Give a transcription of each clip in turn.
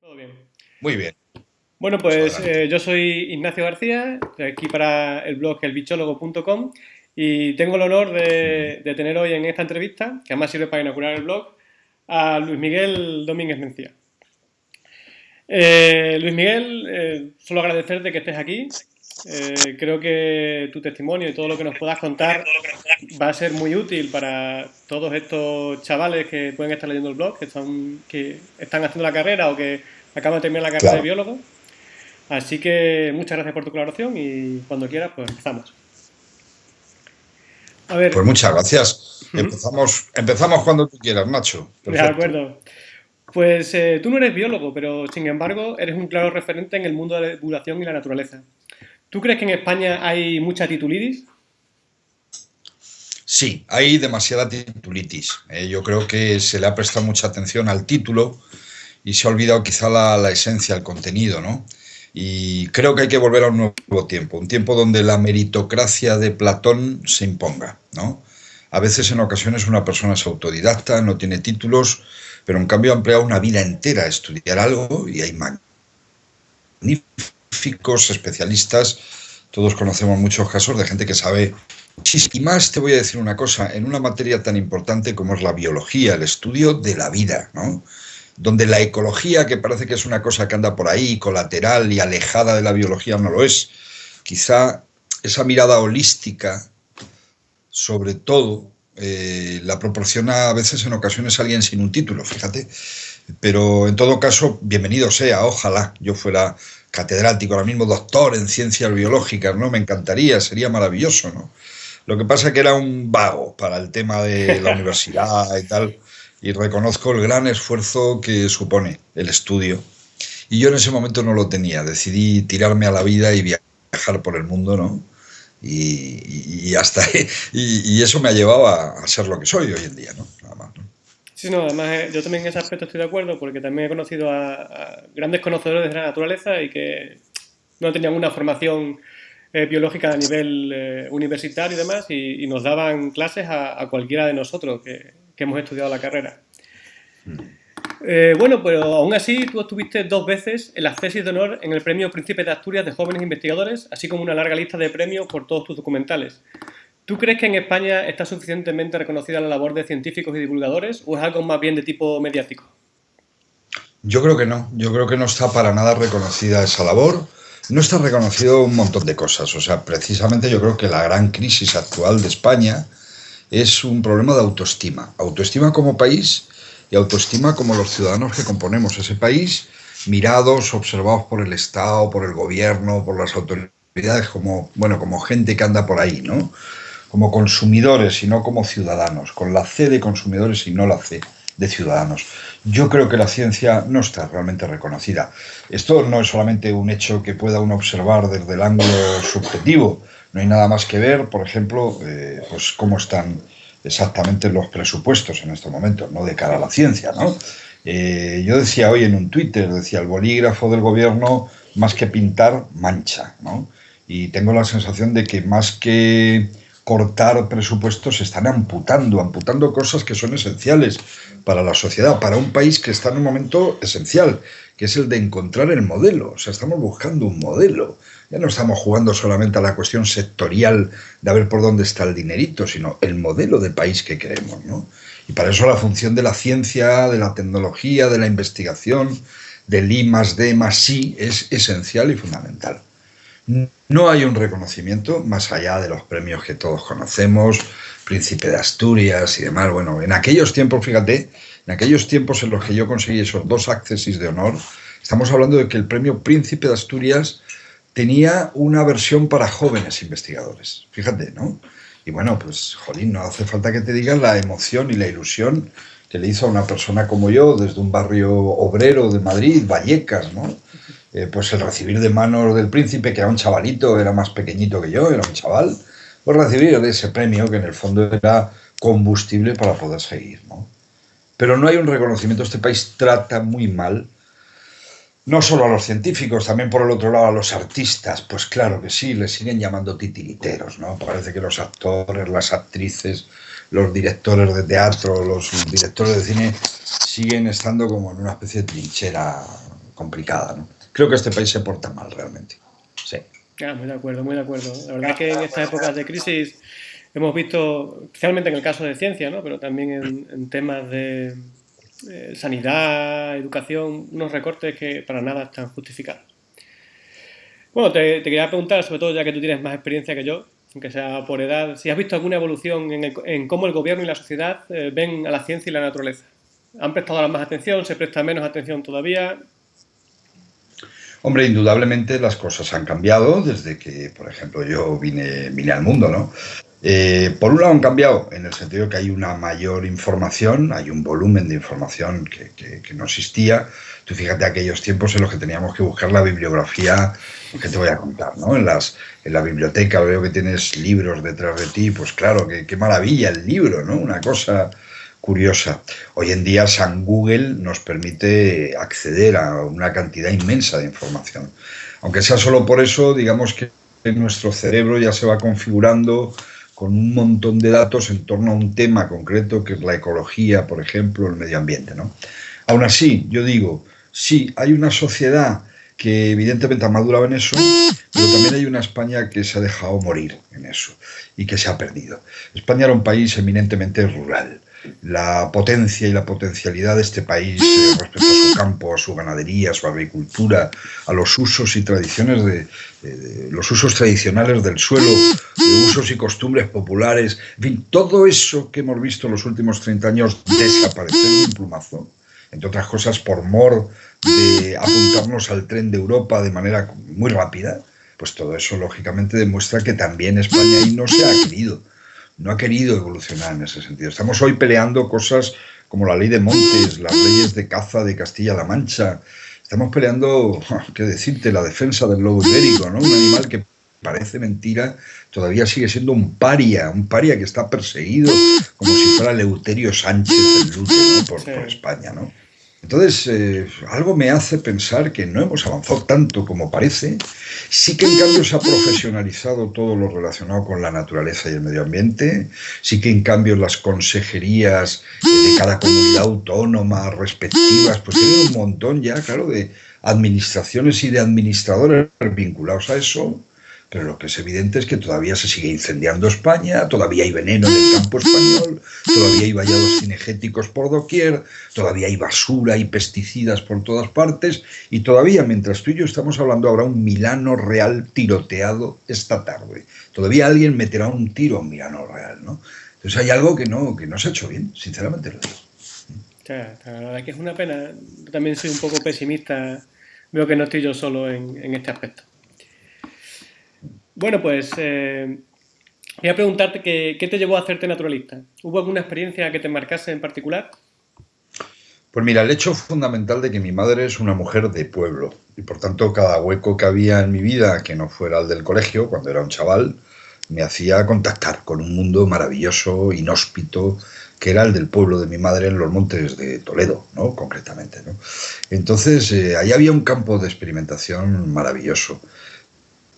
Todo bien. Muy bien. Bueno, pues eh, yo soy Ignacio García, aquí para el blog elbichólogo.com y tengo el honor de, tener hoy en esta entrevista, que además sirve para inaugurar el blog, a Luis Miguel Domínguez Mencía. Eh, Luis Miguel, eh, solo agradecerte que estés aquí. Eh, creo que tu testimonio y todo lo que nos puedas contar va a ser muy útil para todos estos chavales que pueden estar leyendo el blog, que están, que están haciendo la carrera o que acaban de terminar la carrera de biólogo. Así que muchas gracias por tu colaboración y cuando quieras, pues empezamos. A ver. Pues muchas gracias. Empezamos, empezamos cuando tú quieras, Nacho. De acuerdo. Pues eh, tú no eres biólogo, pero sin embargo eres un claro referente en el mundo de la divulgación y la naturaleza. ¿Tú crees que en España hay mucha titulitis? Sí, hay demasiada titulitis. Eh, yo creo que se le ha prestado mucha atención al título y se ha olvidado quizá la, esencia, el contenido, ¿no? Y creo que hay que volver a un nuevo tiempo, un tiempo donde la meritocracia de Platón se imponga, ¿no? A veces en ocasiones una persona es autodidacta, no tiene títulos, pero en cambio ha empleado una vida entera a estudiar algo y hay magníficos especialistas, todos conocemos muchos casos de gente que sabe y más te voy a decir una cosa, en una materia tan importante como es la biología, el estudio de la vida, ¿no? Donde la ecología, que parece que es una cosa que anda por ahí, colateral y alejada de la biología, no lo es. Quizá esa mirada holística, sobre todo, eh, la proporciona a veces en ocasiones alguien sin un título, fíjate. Pero en todo caso, bienvenido sea, ojalá yo fuera catedrático, ahora mismo doctor en ciencias biológicas, ¿no? Me encantaría, sería maravilloso, ¿no? Lo que pasa es que era un vago para el tema de la universidad y tal, y reconozco el gran esfuerzo que supone el estudio. Y yo en ese momento no lo tenía, decidí tirarme a la vida y viajar por el mundo, ¿no? y, hasta y, eso me ha llevado a, ser lo que soy hoy en día, ¿no? Nada más, Sí, no, además eh, yo también en ese aspecto estoy de acuerdo porque también he conocido a, grandes conocedores de la naturaleza y que no tenían una formación eh, biológica a nivel eh, universitario y demás y, nos daban clases a, cualquiera de nosotros que, que, hemos estudiado la carrera. Mm. Eh, bueno, pero aún así tú estuviste dos veces en la tesis de honor en el Premio Príncipe de Asturias de Jóvenes Investigadores, así como una larga lista de premios por todos tus documentales. ¿Tú crees que en España está suficientemente reconocida la labor de científicos y divulgadores o es algo más bien de tipo mediático? Yo creo que no, yo creo que no está para nada reconocida esa labor. No está reconocido un montón de cosas, o sea, precisamente yo creo que la gran crisis actual de España es un problema de autoestima. Autoestima como país y autoestima como los ciudadanos que componemos ese país, mirados, observados por el Estado, por el gobierno, por las autoridades, como, bueno, como gente que anda por ahí, ¿no? Como consumidores y no como ciudadanos, con la C de consumidores y no la C de ciudadanos. Yo creo que la ciencia no está realmente reconocida. Esto no es solamente un hecho que pueda uno observar desde el ángulo subjetivo. No hay nada más que ver, por ejemplo, eh, pues cómo están exactamente los presupuestos en estos momentos, no de cara a la ciencia, ¿no? Eh, yo decía hoy en un Twitter, decía, el bolígrafo del gobierno, más que pintar, mancha, ¿no? Y tengo la sensación de que más que cortar presupuestos, están amputando, amputando cosas que son esenciales para la sociedad, para un país que está en un momento esencial, que es el de encontrar el modelo. O sea, estamos buscando un modelo. Ya no estamos jugando solamente a la cuestión sectorial de ver por dónde está el dinerito, sino el modelo de país que queremos. ¿no? Y para eso la función de la ciencia, de la tecnología, de la investigación, del I más D más I es esencial y fundamental. No hay un reconocimiento más allá de los premios que todos conocemos, Príncipe de Asturias y demás. Bueno, en aquellos tiempos, fíjate, en aquellos tiempos en los que yo conseguí esos dos accesis de honor, estamos hablando de que el premio Príncipe de Asturias tenía una versión para jóvenes investigadores. Fíjate, ¿no? Y bueno, pues, jolín, no hace falta que te digan la emoción y la ilusión que le hizo a una persona como yo, desde un barrio obrero de Madrid, Vallecas, ¿no? Eh, pues el recibir de manos del príncipe, que era un chavalito, era más pequeñito que yo, era un chaval, pues recibir ese premio que en el fondo era combustible para poder seguir, ¿no? Pero no hay un reconocimiento, este país trata muy mal no solo a los científicos, también por el otro lado a los artistas, pues claro que sí, les siguen llamando titiriteros, ¿no? Parece que los actores, las actrices, los directores de teatro, los directores de cine siguen estando como en una especie de trinchera complicada. ¿no? Creo que este país se porta mal realmente. Sí. Ah, muy de acuerdo, muy de acuerdo. La verdad es que en estas épocas de crisis hemos visto, especialmente en el caso de ciencia, ¿no? pero también en, temas de eh, sanidad, educación, unos recortes que para nada están justificados. Bueno, te, quería preguntar, sobre todo ya que tú tienes más experiencia que yo, aunque sea por edad, si has visto alguna evolución en, cómo el gobierno y la sociedad eh, ven a la ciencia y la naturaleza. ¿Han prestado más atención? ¿Se presta menos atención todavía? Hombre, indudablemente las cosas han cambiado desde que, por ejemplo, yo vine, vine al mundo, ¿no? Eh, por un lado han cambiado en el sentido que hay una mayor información, hay un volumen de información que, que, no existía. Tú fíjate aquellos tiempos en los que teníamos que buscar la bibliografía, que te voy a contar, ¿no? En, las, en la biblioteca veo que tienes libros detrás de ti, pues claro, qué maravilla el libro, ¿no? Una cosa curiosa. Hoy en día San Google nos permite acceder a una cantidad inmensa de información. Aunque sea solo por eso, digamos que nuestro cerebro ya se va configurando con un montón de datos en torno a un tema concreto que es la ecología, por ejemplo, el medio ambiente. ¿no? Aún así, yo digo, sí, hay una sociedad que evidentemente ha madurado en eso, pero también hay una España que se ha dejado morir en eso y que se ha perdido. España era un país eminentemente rural la potencia y la potencialidad de este país eh, respecto a su campo, a su ganadería, a su agricultura, a los usos y tradiciones de, los usos tradicionales del suelo, de usos y costumbres populares, en fin, todo eso que hemos visto en los últimos 30 años desaparecer de un plumazo, entre otras cosas por mor de apuntarnos al tren de Europa de manera muy rápida, pues todo eso lógicamente demuestra que también España ahí no se ha querido no ha querido evolucionar en ese sentido. Estamos hoy peleando cosas como la ley de montes, las leyes de caza de Castilla-La Mancha. Estamos peleando, qué decirte, la defensa del lobo ibérico, ¿no? Un animal que parece mentira, todavía sigue siendo un paria, un paria que está perseguido como si fuera Leuterio Sánchez del Lute, por, por España, ¿no? Entonces, eh, algo me hace pensar que no hemos avanzado tanto como parece. Sí que en cambio se ha profesionalizado todo lo relacionado con la naturaleza y el medio ambiente. Sí que en cambio las consejerías de cada comunidad autónoma respectivas, pues tienen un montón ya, claro, de administraciones y de administradores vinculados a eso. Pero lo que es evidente es que todavía se sigue incendiando España, todavía hay veneno en el campo español, todavía hay vallados cinegéticos por doquier, todavía hay basura y pesticidas por todas partes, y todavía, mientras tú y yo estamos hablando, habrá un Milano Real tiroteado esta tarde. Todavía alguien meterá un tiro a un Milano Real, ¿no? Entonces hay algo que no, que no se ha hecho bien, sinceramente lo digo. la verdad que es una pena. Yo también soy un poco pesimista. Veo que no estoy yo solo en este aspecto. Bueno, pues eh, voy a preguntarte qué, te llevó a hacerte naturalista. ¿Hubo alguna experiencia que te marcase en particular? Pues mira, el hecho fundamental de que mi madre es una mujer de pueblo y por tanto cada hueco que había en mi vida que no fuera el del colegio, cuando era un chaval, me hacía contactar con un mundo maravilloso, inhóspito, que era el del pueblo de mi madre en los montes de Toledo, ¿no? concretamente. ¿no? Entonces, eh, ahí había un campo de experimentación maravilloso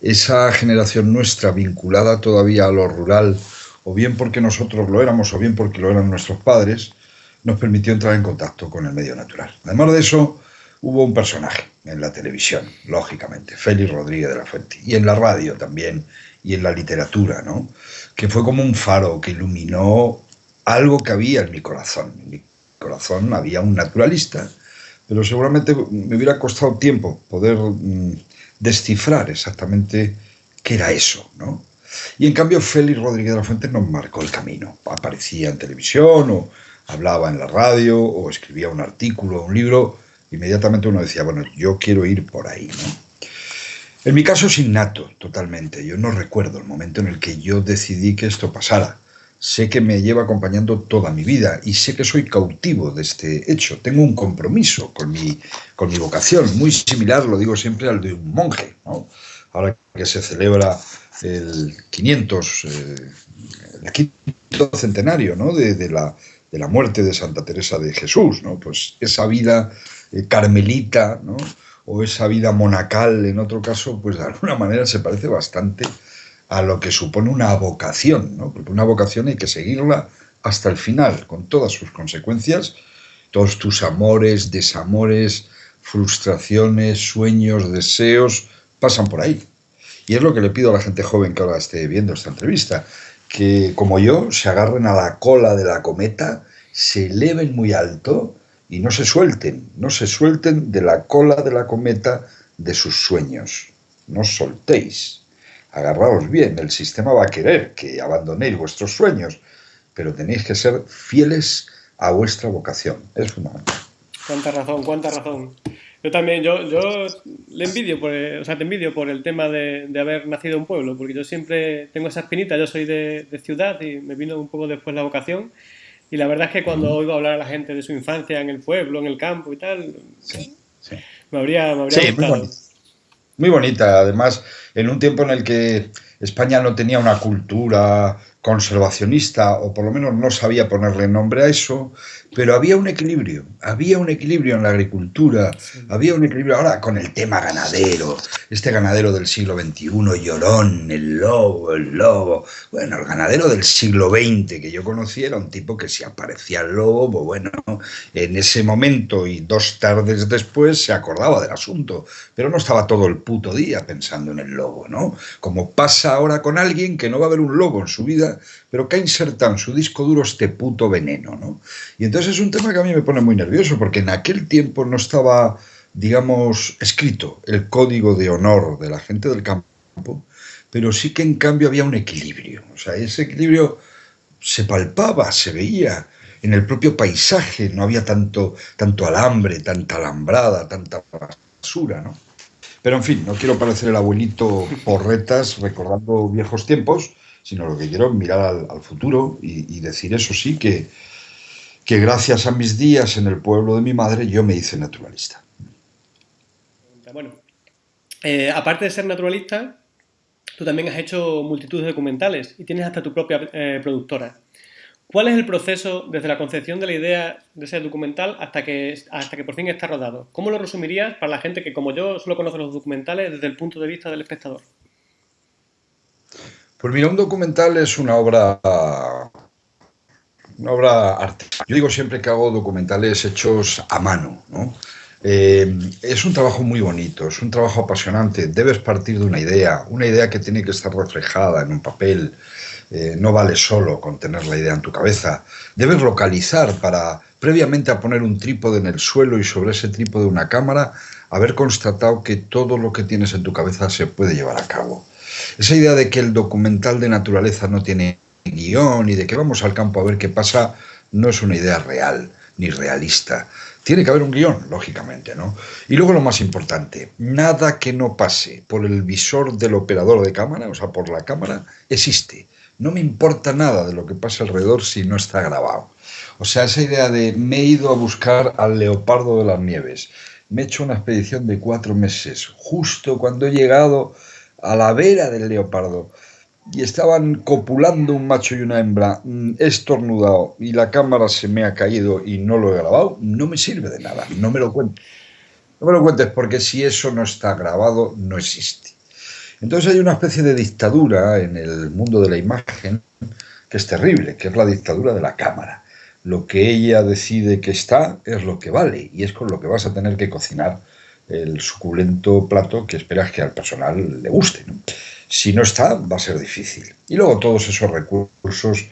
esa generación nuestra vinculada todavía a lo rural, o bien porque nosotros lo éramos, o bien porque lo eran nuestros padres, nos permitió entrar en contacto con el medio natural. Además de eso, hubo un personaje en la televisión, lógicamente, Félix Rodríguez de la Fuente, y en la radio también, y en la literatura, ¿no? que fue como un faro que iluminó algo que había en mi corazón. En mi corazón había un naturalista, pero seguramente me hubiera costado tiempo poder mm, descifrar exactamente qué era eso, ¿no? Y en cambio Félix Rodríguez de la Fuente nos marcó el camino. Aparecía en televisión o hablaba en la radio o escribía un artículo, un libro, inmediatamente uno decía, bueno, yo quiero ir por ahí. En mi caso es innato, totalmente. Yo no recuerdo el momento en el que yo decidí que esto pasara sé que me lleva acompañando toda mi vida y sé que soy cautivo de este hecho. Tengo un compromiso con mi, con mi vocación, muy similar, lo digo siempre, al de un monje. Ahora que se celebra el 500, eh, el quinto centenario ¿no? de, la, de la muerte de Santa Teresa de Jesús, ¿no? pues esa vida eh, carmelita ¿no? o esa vida monacal en otro caso, pues de alguna manera se parece bastante a lo que supone una vocación, ¿no? porque una vocación hay que seguirla hasta el final, con todas sus consecuencias, todos tus amores, desamores, frustraciones, sueños, deseos, pasan por ahí. Y es lo que le pido a la gente joven que ahora esté viendo esta entrevista, que como yo se agarren a la cola de la cometa, se eleven muy alto y no se suelten, no se suelten de la cola de la cometa de sus sueños. No soltéis, agarraos bien, el sistema va a querer que abandonéis vuestros sueños, pero tenéis que ser fieles a vuestra vocación, es fundamental. Cuánta razón, cuánta razón. Yo también, yo, yo le envidio, por o sea, te envidio por el tema de, de, haber nacido en un pueblo, porque yo siempre tengo esa espinita, yo soy de, de, ciudad y me vino un poco después la vocación. Y la verdad es que cuando oigo hablar a la gente de su infancia en el pueblo, en el campo y tal, sí, sí. me habría, me habría gustado. Muy. Muy bonita, además, en un tiempo en el que España no tenía una cultura conservacionista, o por lo menos no sabía ponerle nombre a eso, pero había un equilibrio, había un equilibrio en la agricultura, sí. había un equilibrio ahora con el tema ganadero, este ganadero del siglo XXI, llorón, el lobo, el lobo, bueno, el ganadero del siglo XX que yo conocí era un tipo que si aparecía el lobo, pues bueno, en ese momento y dos tardes después se acordaba del asunto, pero no estaba todo el puto día pensando en el lobo, ¿no? Como pasa ahora con alguien que no va a ver un lobo en su vida, pero que ha insertado en su disco duro este puto veneno, ¿no? Y entonces es un tema que a mí me pone muy nervioso, porque en aquel tiempo no estaba, digamos, escrito el código de honor de la gente del campo, pero sí que en cambio había un equilibrio. O sea, ese equilibrio se palpaba, se veía en el propio paisaje, no había tanto, tanto alambre, tanta alambrada, tanta basura, ¿no? Pero en fin, no quiero parecer el abuelito porretas recordando viejos tiempos, sino lo que quiero mirar al, futuro y, decir eso sí, que, que gracias a mis días en el pueblo de mi madre yo me hice naturalista. Bueno, eh, aparte de ser naturalista, tú también has hecho multitud de documentales y tienes hasta tu propia eh, productora. ¿Cuál es el proceso desde la concepción de la idea de ese documental hasta que, hasta que por fin está rodado? ¿Cómo lo resumirías para la gente que, como yo, solo conoce los documentales desde el punto de vista del espectador? Pues mira, un documental es una obra, una obra artística. Yo digo siempre que hago documentales hechos a mano, ¿no? Eh, es un trabajo muy bonito, es un trabajo apasionante. Debes partir de una idea, una idea que tiene que estar reflejada en un papel. Eh, no vale solo con tener la idea en tu cabeza. Debes localizar para, previamente a poner un trípode en el suelo y sobre ese trípode una cámara, haber constatado que todo lo que tienes en tu cabeza se puede llevar a cabo. Esa idea de que el documental de naturaleza no tiene y de que vamos al campo a ver qué pasa, no es una idea real ni realista. Tiene que haber un guion, lógicamente, ¿no? Y luego lo más importante, nada que no pase por el visor del operador de cámara, o sea, por la cámara, existe. No me importa nada de lo que pasa alrededor si no está grabado. O sea, esa idea de me he ido a buscar al leopardo de las nieves, me he hecho una expedición de cuatro meses, justo cuando he llegado a la vera del leopardo y estaban copulando un macho y una hembra, mm, he estornudado y la cámara se me ha caído y no lo he grabado, no me sirve de nada, no me lo cuentes. No me lo cuentes porque si eso no está grabado, no existe. Entonces hay una especie de dictadura en el mundo de la imagen que es terrible, que es la dictadura de la cámara. Lo que ella decide que está es lo que vale y es con lo que vas a tener que cocinar el suculento plato que esperas que al personal le guste. Si no está, va a ser difícil. Y luego todos esos recursos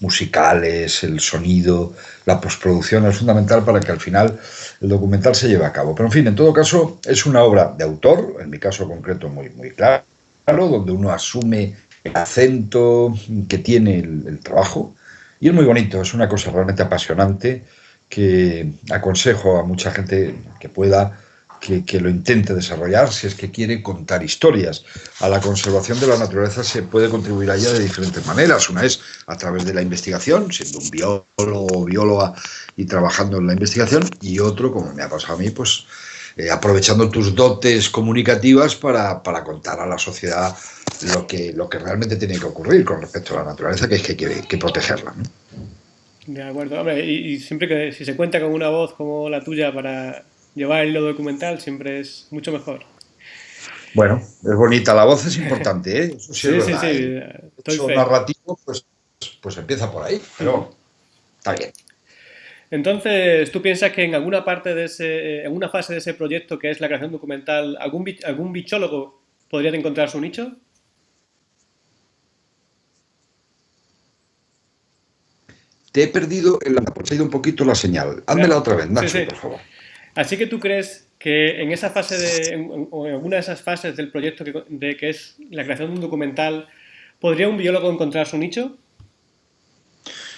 musicales, el sonido, la postproducción es fundamental para que al final el documental se lleve a cabo. Pero en fin, en todo caso, es una obra de autor, en mi caso concreto muy, muy claro, donde uno asume el acento que tiene el, el trabajo. Y es muy bonito, es una cosa realmente apasionante que aconsejo a mucha gente que pueda que, que, lo intente desarrollar si es que quiere contar historias. A la conservación de la naturaleza se puede contribuir a ella de diferentes maneras. Una es a través de la investigación, siendo un biólogo o bióloga y trabajando en la investigación, y otro, como me ha pasado a mí, pues eh, aprovechando tus dotes comunicativas para, para, contar a la sociedad lo que, lo que realmente tiene que ocurrir con respecto a la naturaleza, que es que hay que, que protegerla. ¿no? De acuerdo, hombre, y, y siempre que si se cuenta con una voz como la tuya para llevar el hilo documental siempre es mucho mejor. Bueno, es bonita, la voz es importante, ¿eh? Eso sí, sí, sí, sí, ¿eh? Estoy narrativo, pues, pues empieza por ahí, pero está bien. Entonces, ¿tú piensas que en alguna parte de ese, en una fase de ese proyecto que es la creación documental, algún, algún bichólogo podría encontrar su nicho? Te he perdido, en la, ha ido un poquito la señal. Házmela otra vez, Nacho, por favor. Así que tú crees que en esa fase de, o en alguna de esas fases del proyecto que, de que es la creación de un documental, ¿podría un biólogo encontrar su nicho?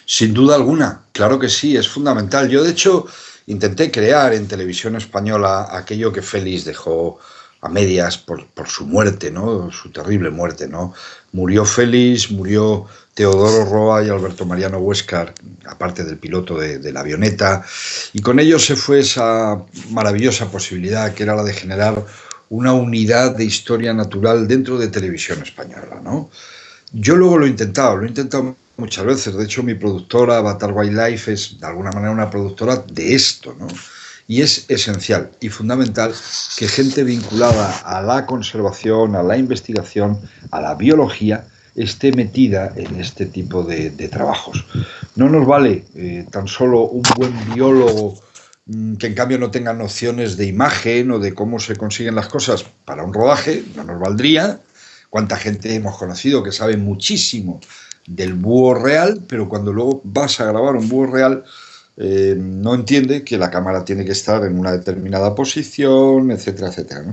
Sin duda alguna, claro que sí, es fundamental. Yo, de hecho, intenté crear en televisión española aquello que Félix dejó a medias por, su muerte, ¿no? Su terrible muerte, ¿no? Murió Félix, murió Teodoro Roa y Alberto Mariano Huescar, aparte del piloto de, la avioneta, y con ellos se fue esa maravillosa posibilidad que era la de generar una unidad de historia natural dentro de televisión española, ¿no? Yo luego lo he intentado, lo he intentado muchas veces. De hecho, mi productora, Avatar Wildlife, es de alguna manera una productora de esto, ¿no? Y es esencial y fundamental que gente vinculada a la conservación, a la investigación, a la biología, esté metida en este tipo de, trabajos. No nos vale eh, tan solo un buen biólogo mm, que en cambio no tenga nociones de imagen o de cómo se consiguen las cosas para un rodaje, no nos valdría. Cuánta gente hemos conocido que sabe muchísimo del búho real, pero cuando luego vas a grabar un búho real, eh, no entiende que la cámara tiene que estar en una determinada posición, etcétera, etcétera.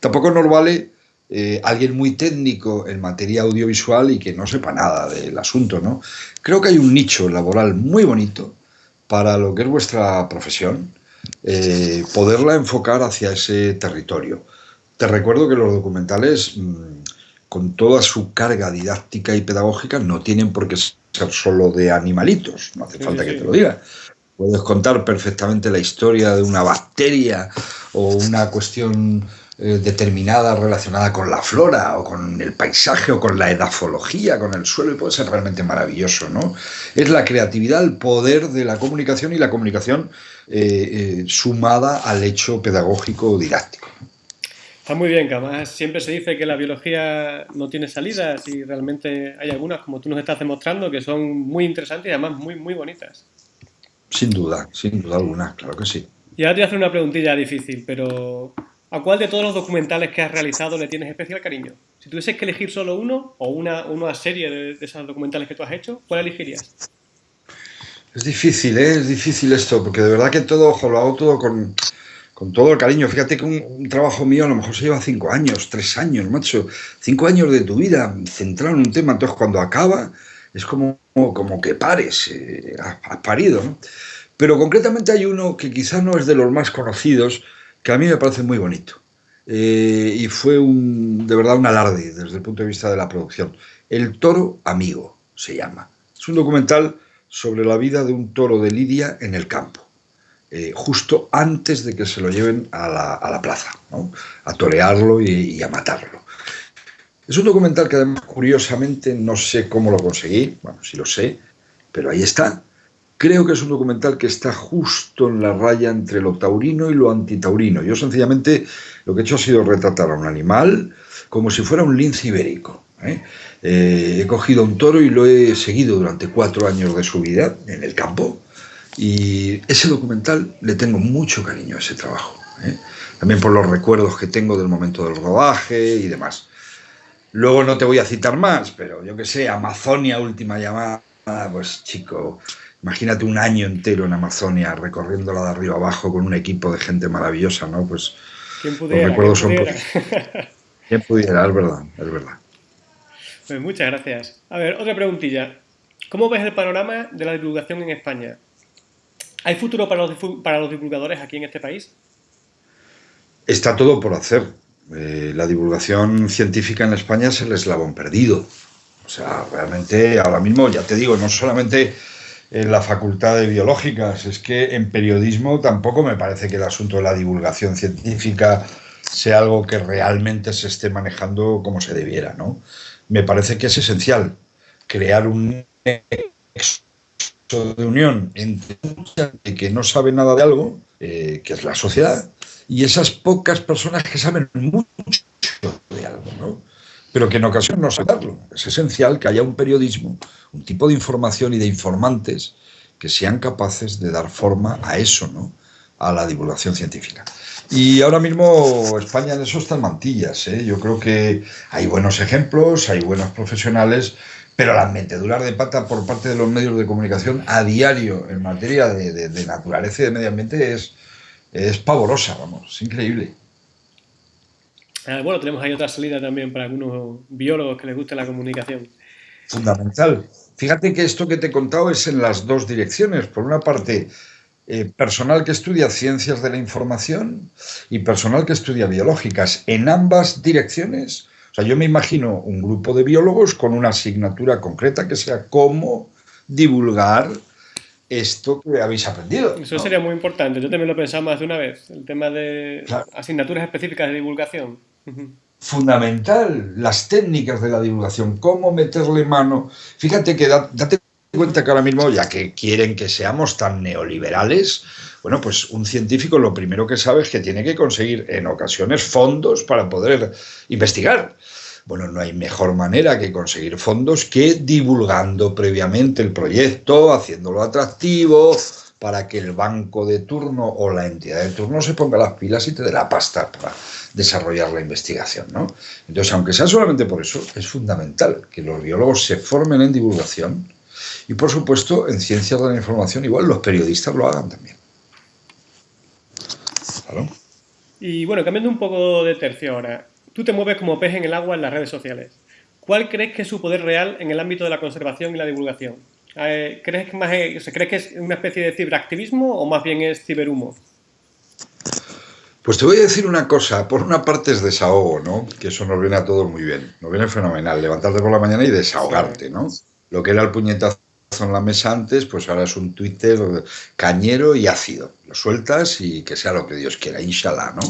Tampoco nos vale eh, alguien muy técnico en materia audiovisual y que no sepa nada del asunto. ¿no? Creo que hay un nicho laboral muy bonito para lo que es vuestra profesión, eh, poderla enfocar hacia ese territorio. Te recuerdo que los documentales... Mm, con toda su carga didáctica y pedagógica, no tienen por qué ser solo de animalitos, no hace falta que te lo diga. Puedes contar perfectamente la historia de una bacteria o una cuestión eh, determinada relacionada con la flora o con el paisaje o con la edafología, con el suelo, y puede ser realmente maravilloso, ¿no? Es la creatividad, el poder de la comunicación y la comunicación eh, eh, sumada al hecho pedagógico o didáctico. Está muy bien, que además siempre se dice que la biología no tiene salidas y realmente hay algunas, como tú nos estás demostrando, que son muy interesantes y además muy, muy bonitas. Sin duda, sin duda alguna, claro que sí. Y ahora te voy a hacer una preguntilla difícil, pero ¿a cuál de todos los documentales que has realizado le tienes especial cariño? Si tuvieses que elegir solo uno o una, una serie de, esos documentales que tú has hecho, ¿cuál elegirías? Es difícil, ¿eh? es difícil esto, porque de verdad que todo, ojo, lo hago todo con, con todo el cariño. Fíjate que un, trabajo mío a lo mejor se lleva cinco años, tres años, macho. Cinco años de tu vida centrado en un tema. Entonces, cuando acaba, es como, como que pares, eh, has, parido. ¿no? Pero concretamente hay uno que quizás no es de los más conocidos, que a mí me parece muy bonito. Eh, y fue un, de verdad un alarde desde el punto de vista de la producción. El toro amigo se llama. Es un documental sobre la vida de un toro de Lidia en el campo. Eh, justo antes de que se lo lleven a la, plaza, a torearlo y, a matarlo. Es un documental que además, curiosamente, no sé cómo lo conseguí, bueno, sí lo sé, pero ahí está. Creo que es un documental que está justo en la raya entre lo taurino y lo antitaurino. Yo sencillamente lo que he hecho ha sido retratar a un animal como si fuera un lince ibérico. ¿eh? Eh, he cogido un toro y lo he seguido durante cuatro años de su vida en el campo, y ese documental le tengo mucho cariño a ese trabajo. ¿eh? También por los recuerdos que tengo del momento del rodaje y demás. Luego no te voy a citar más, pero yo que sé, Amazonia, última llamada, pues chico, imagínate un año entero en Amazonia recorriéndola de arriba abajo con un equipo de gente maravillosa, ¿no? Pues ¿Quién pudiera, los recuerdos son... ¿Quién pudiera? Es verdad, es verdad. Pues muchas gracias. A ver, otra preguntilla. ¿Cómo ves el panorama de la divulgación en España? ¿Hay futuro para los, para los divulgadores aquí en este país? Está todo por hacer. Eh, la divulgación científica en España es el eslabón perdido. O sea, realmente ahora mismo, ya te digo, no solamente en la facultad de biológicas, es que en periodismo tampoco me parece que el asunto de la divulgación científica sea algo que realmente se esté manejando como se debiera, ¿no? Me parece que es esencial crear un de unión entre que no sabe nada de algo, eh, que es la sociedad, y esas pocas personas que saben mucho de algo, ¿no? Pero que en ocasiones no saberlo. Es esencial que haya un periodismo, un tipo de información y de informantes que sean capaces de dar forma a eso, ¿no? A la divulgación científica. Y ahora mismo España en eso está en mantillas. ¿eh? Yo creo que hay buenos ejemplos, hay buenos profesionales, pero la meteduras de pata por parte de los medios de comunicación a diario en materia de, naturaleza y de medio ambiente es, es pavorosa, vamos, es increíble. Ah, bueno, tenemos ahí otra salida también para algunos biólogos que les guste la comunicación. Fundamental. Fíjate que esto que te he contado es en las dos direcciones. Por una parte, eh, personal que estudia ciencias de la información y personal que estudia biológicas. En ambas direcciones, o sea, yo me imagino un grupo de biólogos con una asignatura concreta que sea cómo divulgar esto que habéis aprendido. Eso sería muy importante. Yo también lo he pensado más de una vez, el tema de asignaturas específicas de divulgación. Fundamental, las técnicas de la divulgación, cómo meterle mano. Fíjate que date cuenta que ahora mismo, ya que quieren que seamos tan neoliberales, bueno, pues un científico lo primero que sabe es que tiene que conseguir en ocasiones fondos para poder investigar. Bueno, no hay mejor manera que conseguir fondos que divulgando previamente el proyecto, haciéndolo atractivo, para que el banco de turno o la entidad de turno se ponga las pilas y te dé la pasta para desarrollar la investigación. ¿no? Entonces, aunque sea solamente por eso, es fundamental que los biólogos se formen en divulgación, y por supuesto, en ciencias de la información, igual los periodistas lo hagan también. Y bueno, cambiando un poco de tercio ahora, tú te mueves como pez en el agua en las redes sociales. ¿Cuál crees que es su poder real en el ámbito de la conservación y la divulgación? Eh, ¿Crees que, más ¿crees que es una especie de ciberactivismo o más bien es ciberhumo? Pues te voy a decir una cosa, por una parte es desahogo, ¿no? Que eso nos viene a todos muy bien, nos viene fenomenal, levantarte por la mañana y desahogarte, ¿no? Lo que era el puñetazo en la mesa antes, pues ahora es un Twitter cañero y ácido. Lo sueltas y que sea lo que Dios quiera, inshallah, ¿no?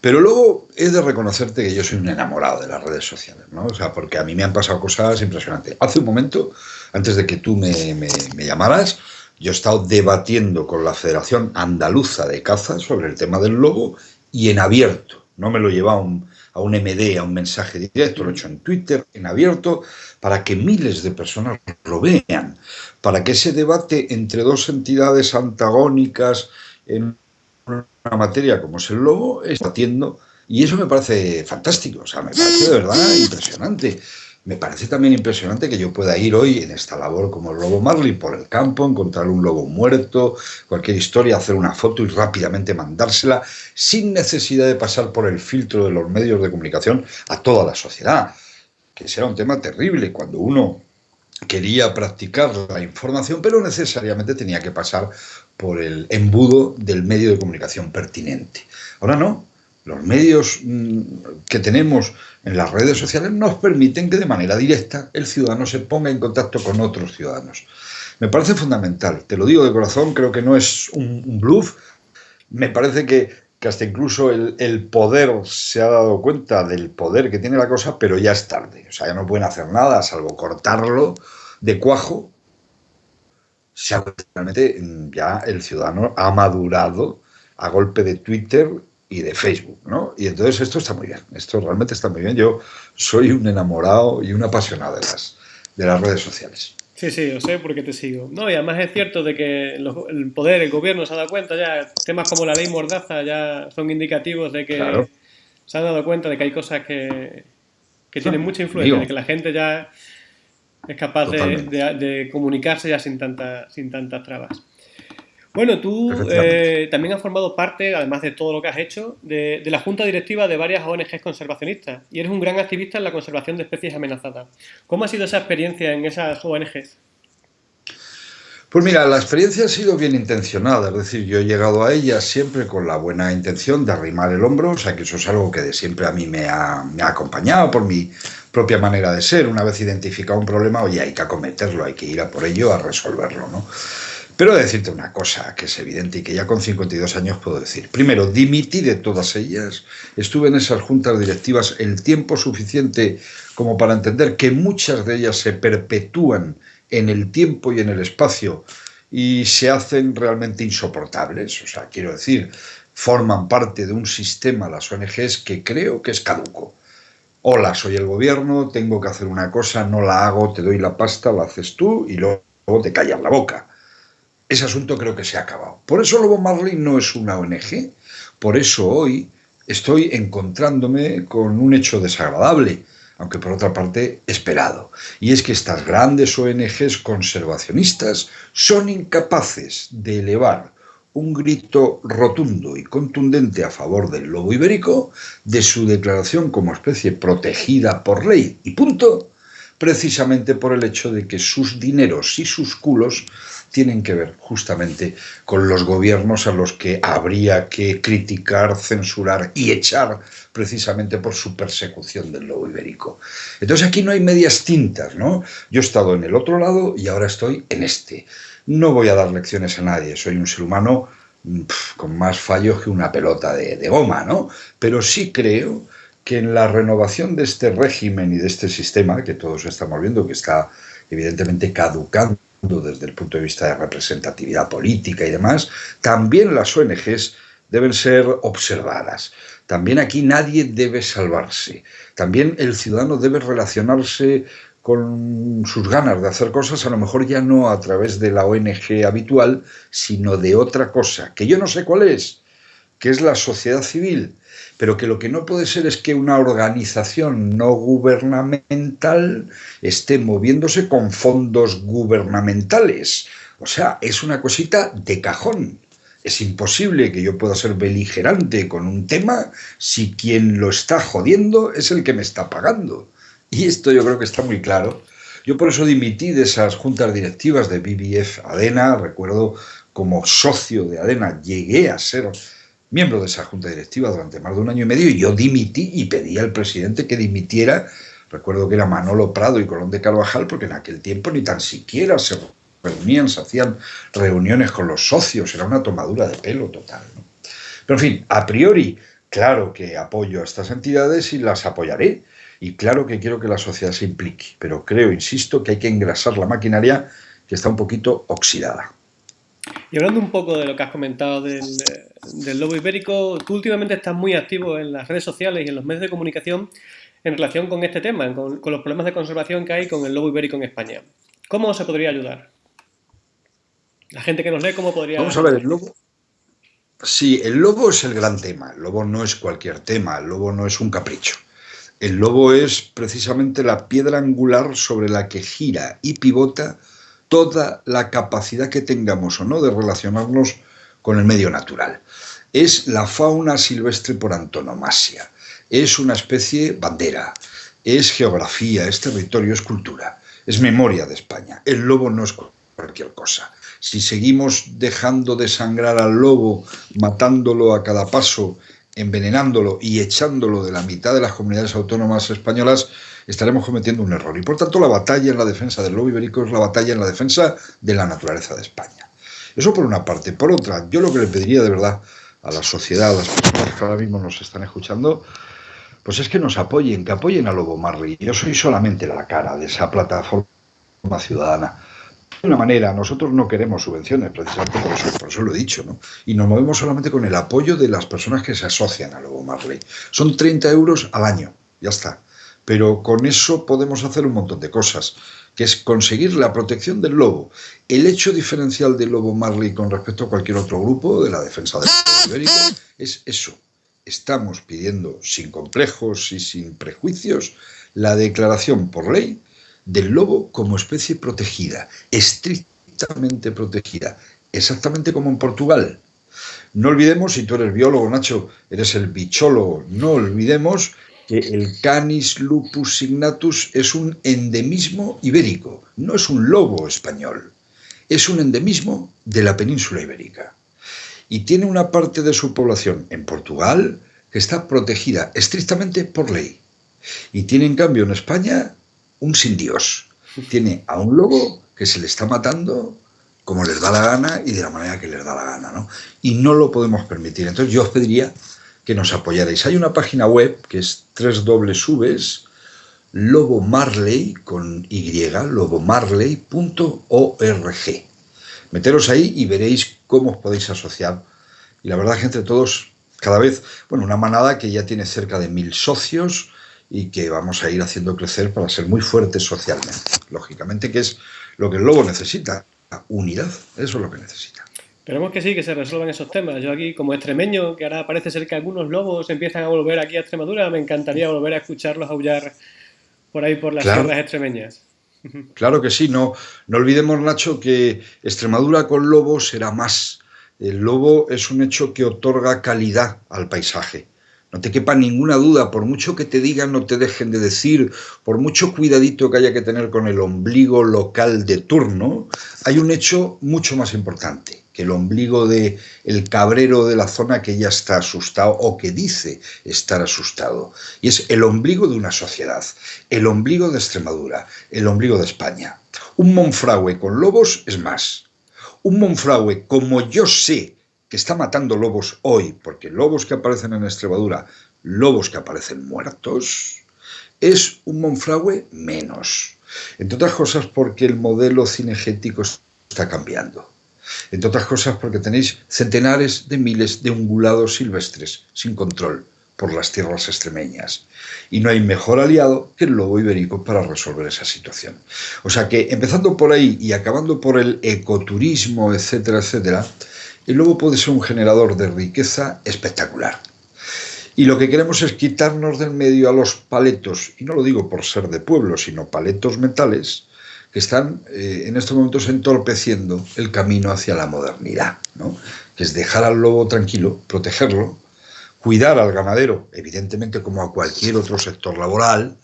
Pero luego he de reconocerte que yo soy un enamorado de las redes sociales, ¿no? O sea, porque a mí me han pasado cosas impresionantes. Hace un momento, antes de que tú me, llamaras, yo he estado debatiendo con la Federación Andaluza de Caza sobre el tema del lobo y en abierto. No me lo lleva un, a un MD, a un mensaje directo, lo he hecho en Twitter, en abierto, para que miles de personas lo vean, para que ese debate entre dos entidades antagónicas en una materia como es el lobo está batiendo, y eso me parece fantástico, o sea, me parece de verdad impresionante. Me parece también impresionante que yo pueda ir hoy en esta labor como el lobo Marley por el campo, encontrar un lobo muerto, cualquier historia, hacer una foto y rápidamente mandársela sin necesidad de pasar por el filtro de los medios de comunicación a toda la sociedad. Que será un tema terrible cuando uno quería practicar la información, pero necesariamente tenía que pasar por el embudo del medio de comunicación pertinente. Ahora no, los medios mm, que tenemos en las redes sociales nos permiten que de manera directa el ciudadano se ponga en contacto con otros ciudadanos. Me parece fundamental, te lo digo de corazón, creo que no es un, bluff, me parece que, hasta incluso el, poder se ha dado cuenta del poder que tiene la cosa, pero ya es tarde, o sea, ya no pueden hacer nada salvo cortarlo de cuajo. realmente mm, ya el ciudadano ha madurado a golpe de Twitter y de Facebook, ¿no? Y entonces esto está muy bien, esto realmente está muy bien. Yo soy un enamorado y un apasionado de las, de las redes sociales. Sí, sí, yo sé porque te sigo. No, y además es cierto de que el poder, el gobierno se ha dado cuenta ya, temas como la ley Mordaza ya son indicativos de que se han dado cuenta de que hay cosas que, que tienen mucha influencia, de que la gente ya es capaz de, de, comunicarse ya sin, tanta, sin tantas trabas. Bueno, tú eh, también has formado parte, además de todo lo que has hecho, de, la junta directiva de varias ONGs conservacionistas y eres un gran activista en la conservación de especies amenazadas. ¿Cómo ha sido esa experiencia en esas ONGs? Pues mira, la experiencia ha sido bien intencionada, es decir, yo he llegado a ella siempre con la buena intención de arrimar el hombro, o sea que eso es algo que de siempre a mí me ha, me ha acompañado por mi propia manera de ser. Una vez identificado un problema, oye, hay que acometerlo, hay que ir a por ello, a resolverlo, ¿no? Pero decirte una cosa que es evidente y que ya con 52 años puedo decir. Primero, dimití de todas ellas. Estuve en esas juntas directivas el tiempo suficiente como para entender que muchas de ellas se perpetúan en el tiempo y en el espacio y se hacen realmente insoportables. O sea, quiero decir, forman parte de un sistema, las ONGs, que creo que es caduco. Hola, soy el gobierno, tengo que hacer una cosa, no la hago, te doy la pasta, la haces tú y luego te callas la boca ese asunto creo que se ha acabado. Por eso Lobo Marley no es una ONG, por eso hoy estoy encontrándome con un hecho desagradable, aunque por otra parte esperado, y es que estas grandes ONGs conservacionistas son incapaces de elevar un grito rotundo y contundente a favor del lobo ibérico, de su declaración como especie protegida por ley. Y punto, precisamente por el hecho de que sus dineros y sus culos tienen que ver justamente con los gobiernos a los que habría que criticar, censurar y echar precisamente por su persecución del lobo ibérico. Entonces aquí no hay medias tintas, ¿no? Yo he estado en el otro lado y ahora estoy en este. No voy a dar lecciones a nadie, soy un ser humano con más fallos que una pelota de, de goma, ¿no? Pero sí creo que en la renovación de este régimen y de este sistema, que todos estamos viendo que está evidentemente caducando desde el punto de vista de representatividad política y demás, también las ONGs deben ser observadas. También aquí nadie debe salvarse. También el ciudadano debe relacionarse con sus ganas de hacer cosas, a lo mejor ya no a través de la ONG habitual, sino de otra cosa, que yo no sé cuál es, que es la sociedad civil, pero que lo que no puede ser es que una organización no gubernamental esté moviéndose con fondos gubernamentales. O sea, es una cosita de cajón. Es imposible que yo pueda ser beligerante con un tema si quien lo está jodiendo es el que me está pagando. Y esto yo creo que está muy claro. Yo por eso dimití de esas juntas directivas de BBF ADENA, recuerdo como socio de ADENA llegué a ser miembro de esa junta directiva durante más de un año y medio y yo dimití y pedí al presidente que dimitiera, recuerdo que era Manolo Prado y Colón de Carvajal, porque en aquel tiempo ni tan siquiera se reunían, se hacían reuniones con los socios, era una tomadura de pelo total. Pero en fin, a priori, claro que apoyo a estas entidades y las apoyaré, y claro que quiero que la sociedad se implique, pero creo, insisto, que hay que engrasar la maquinaria que está un poquito oxidada. Y hablando un poco de lo que has comentado del, lobo ibérico, tú últimamente estás muy activo en las redes sociales y en los medios de comunicación en relación con este tema, con, los problemas de conservación que hay con el lobo ibérico en España. ¿Cómo se podría ayudar? La gente que nos lee, ¿cómo podría...? Vamos a ver, el lobo... Sí, el lobo es el gran tema. El lobo no es cualquier tema. El lobo no es un capricho. El lobo es precisamente la piedra angular sobre la que gira y pivota toda la capacidad que tengamos o no de relacionarnos con el medio natural. Es la fauna silvestre por antonomasia, es una especie bandera, es geografía, es territorio, es cultura, es memoria de España. El lobo no es cualquier cosa. Si seguimos dejando de sangrar al lobo, matándolo a cada paso envenenándolo y echándolo de la mitad de las comunidades autónomas españolas, estaremos cometiendo un error. Y por tanto la batalla en la defensa del lobo ibérico es la batalla en la defensa de la naturaleza de España. Eso por una parte. Por otra, yo lo que le pediría de verdad a la sociedad, a las personas que ahora mismo nos están escuchando, pues es que nos apoyen, que apoyen a Lobo Marley. Yo soy solamente la cara de esa plataforma ciudadana de una manera, nosotros no queremos subvenciones, precisamente por eso, por eso lo he dicho, ¿no? Y nos movemos solamente con el apoyo de las personas que se asocian a Lobo Marley. Son 30 euros al año, ya está. Pero con eso podemos hacer un montón de cosas, que es conseguir la protección del lobo. El hecho diferencial del Lobo Marley con respecto a cualquier otro grupo de la defensa del ibérico es eso. Estamos pidiendo sin complejos y sin prejuicios la declaración por ley del lobo como especie protegida, estrictamente protegida, exactamente como en Portugal. No olvidemos, si tú eres biólogo, Nacho, eres el bichólogo, no olvidemos que el Canis lupus signatus es un endemismo ibérico, no es un lobo español, es un endemismo de la península ibérica. Y tiene una parte de su población en Portugal que está protegida estrictamente por ley. Y tiene en cambio en España un sin Dios. Tiene a un lobo que se le está matando como les da la gana y de la manera que les da la gana, ¿no? Y no lo podemos permitir. Entonces yo os pediría que nos apoyarais. Hay una página web que es Marley con Y, lobomarley.org. Meteros ahí y veréis cómo os podéis asociar. Y la verdad, gente, todos, cada vez, bueno, una manada que ya tiene cerca de mil socios, y que vamos a ir haciendo crecer para ser muy fuertes socialmente. Lógicamente que es lo que el lobo necesita. unidad. Eso es lo que necesita. Esperemos que sí, que se resuelvan esos temas. Yo aquí, como extremeño, que ahora parece ser que algunos lobos empiezan a volver aquí a Extremadura, me encantaría volver a escucharlos aullar por ahí por las tierras extremeñas. Claro que sí, no, no olvidemos, Nacho, que Extremadura con lobos será más. El lobo es un hecho que otorga calidad al paisaje. No te quepa ninguna duda, por mucho que te digan, no te dejen de decir, por mucho cuidadito que haya que tener con el ombligo local de turno, hay un hecho mucho más importante que el ombligo de el cabrero de la zona que ya está asustado o que dice estar asustado. Y es el ombligo de una sociedad, el ombligo de Extremadura, el ombligo de España. Un Monfragüe con lobos es más. Un Monfragüe como yo sé que está matando lobos hoy, porque lobos que aparecen en Extremadura, lobos que aparecen muertos, es un Monfragüe menos. Entre otras cosas porque el modelo cinegético está cambiando. Entre otras cosas porque tenéis centenares de miles de ungulados silvestres sin control por las tierras extremeñas. Y no hay mejor aliado que el lobo ibérico para resolver esa situación. O sea que empezando por ahí y acabando por el ecoturismo, etcétera, etcétera, el lobo puede ser un generador de riqueza espectacular. Y lo que queremos es quitarnos del medio a los paletos, y no lo digo por ser de pueblo, sino paletos mentales, que están eh, en estos momentos entorpeciendo el camino hacia la modernidad, ¿no? que es dejar al lobo tranquilo, protegerlo, cuidar al ganadero, evidentemente como a cualquier otro sector laboral,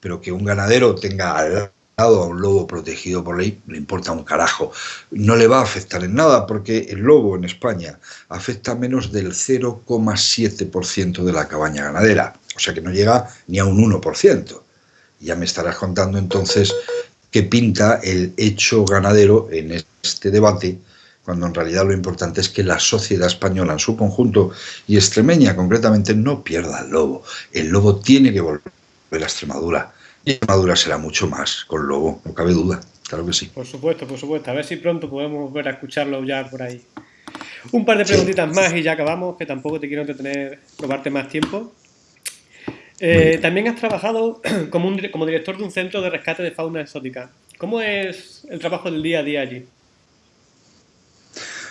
pero que un ganadero tenga al a un lobo protegido por ley, le importa un carajo. No le va a afectar en nada porque el lobo en España afecta menos del 0,7% de la cabaña ganadera, o sea que no llega ni a un 1%. Ya me estarás contando entonces que pinta el hecho ganadero en este debate, cuando en realidad lo importante es que la sociedad española en su conjunto y extremeña concretamente no pierda el lobo. El lobo tiene que volver a Extremadura. Y Extremadura será mucho más con lobo, no cabe duda. Claro que sí. Por supuesto, por supuesto. A ver si pronto podemos volver a escucharlo ya por ahí. Un par de preguntitas más y ya acabamos, que tampoco te quiero entretener, probarte más tiempo. Eh, también has trabajado como, como director de un centro de rescate de fauna exótica. ¿Cómo es el trabajo del día a día allí?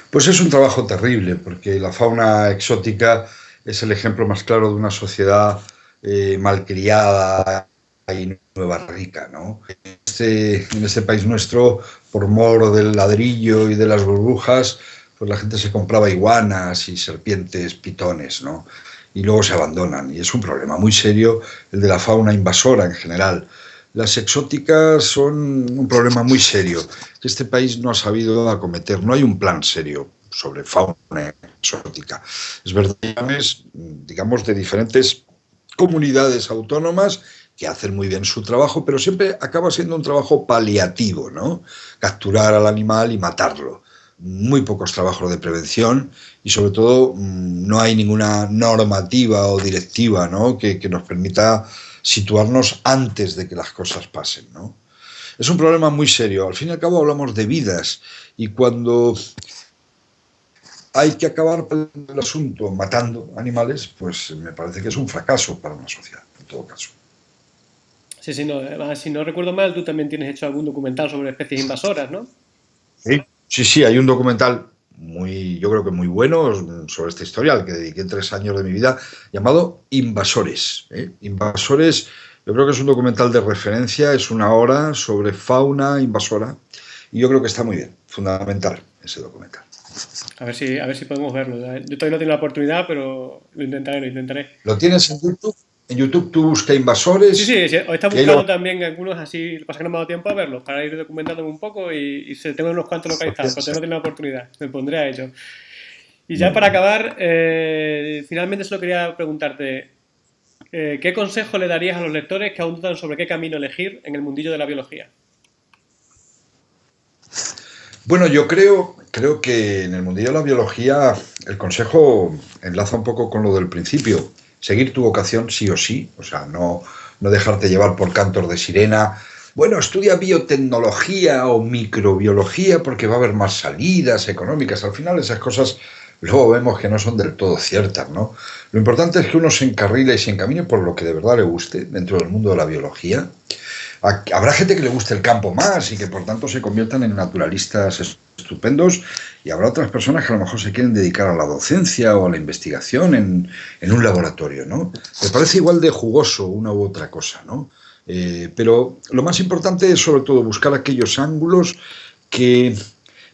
Pues es un trabajo terrible, porque la fauna exótica es el ejemplo más claro de una sociedad eh, malcriada y nueva rica. ¿no? Este, en este país nuestro, por mor del ladrillo y de las burbujas, pues la gente se compraba iguanas y serpientes, pitones, ¿no? y luego se abandonan. Y es un problema muy serio el de la fauna invasora en general. Las exóticas son un problema muy serio que este país no ha sabido acometer. No hay un plan serio sobre fauna exótica. Es verdad, digamos, de diferentes comunidades autónomas que hacen muy bien su trabajo, pero siempre acaba siendo un trabajo paliativo, ¿no? Capturar al animal y matarlo muy pocos trabajos de prevención y sobre todo mm, no hay ninguna normativa o directiva que, nos permita situarnos antes de que las cosas pasen. ¿no? Es un problema muy serio. Al fin y al cabo hablamos de vidas y cuando hay que acabar el asunto matando animales, pues me parece que es un fracaso para una sociedad, en todo caso. Sí, sí, no, si no recuerdo mal, tú también tienes hecho algún documental sobre especies invasoras, ¿no? Sí, Sí, sí, hay un documental muy, yo creo que muy bueno sobre esta historia, al que dediqué tres años de mi vida, llamado Invasores. ¿eh? Invasores, yo creo que es un documental de referencia, es una hora sobre fauna invasora, y yo creo que está muy bien, fundamental ese documental. A ver si, a ver si podemos verlo. Yo todavía no tengo la oportunidad, pero lo intentaré, lo intentaré. ¿Lo tienes en YouTube? En YouTube tú buscas invasores. Sí, sí, sí. Está buscando también algunos así, pasa que no me ha dado tiempo a verlos, para ir documentándome un poco y, se tengo unos cuantos localizados, pero no tengo la oportunidad, me pondré a ello. Y ya para acabar, eh, finalmente solo quería preguntarte, eh, ¿qué consejo le darías a los lectores que aún dudan sobre qué camino elegir en el mundillo de la biología? Bueno, yo creo, creo que en el mundillo de la biología el consejo enlaza un poco con lo del principio seguir tu vocación sí o sí, o sea, no, no dejarte llevar por cantos de sirena. Bueno, estudia biotecnología o microbiología porque va a haber más salidas económicas. Al final esas cosas luego vemos que no son del todo ciertas, ¿no? Lo importante es que uno se encarrile y se encamine por lo que de verdad le guste dentro del mundo de la biología. Habrá gente que le guste el campo más y que por tanto se conviertan en naturalistas estupendos y habrá otras personas que a lo mejor se quieren dedicar a la docencia o a la investigación en, en un laboratorio, ¿no? Me parece igual de jugoso una u otra cosa, ¿no? Eh, pero lo más importante es sobre todo buscar aquellos ángulos que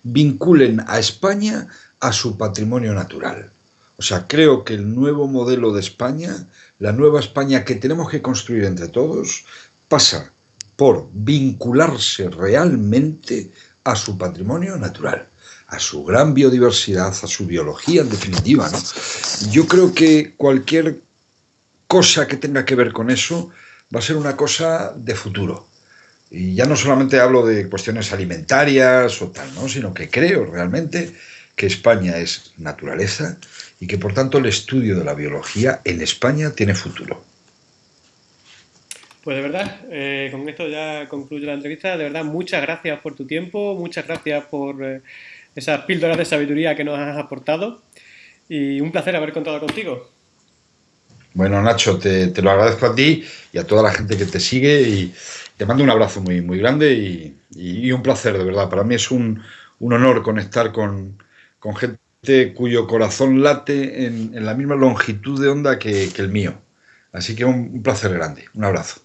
vinculen a España a su patrimonio natural. O sea, creo que el nuevo modelo de España, la nueva España que tenemos que construir entre todos, pasa por vincularse realmente a su patrimonio natural, a su gran biodiversidad, a su biología en definitiva. Yo creo que cualquier cosa que tenga que ver con eso va a ser una cosa de futuro. Y ya no solamente hablo de cuestiones alimentarias o tal, ¿no? sino que creo realmente que España es naturaleza y que por tanto el estudio de la biología en España tiene futuro. Pues de verdad, eh, con esto ya concluyo la entrevista. De verdad, muchas gracias por tu tiempo, muchas gracias por eh, esas píldoras de sabiduría que nos has aportado y un placer haber contado contigo. Bueno, Nacho, te, lo agradezco a ti y a toda la gente que te sigue y te mando un abrazo muy, muy grande y, un placer, de verdad. Para mí es un, honor conectar con, gente cuyo corazón late en, la misma longitud de onda que, el mío. Así que un placer grande. Un abrazo.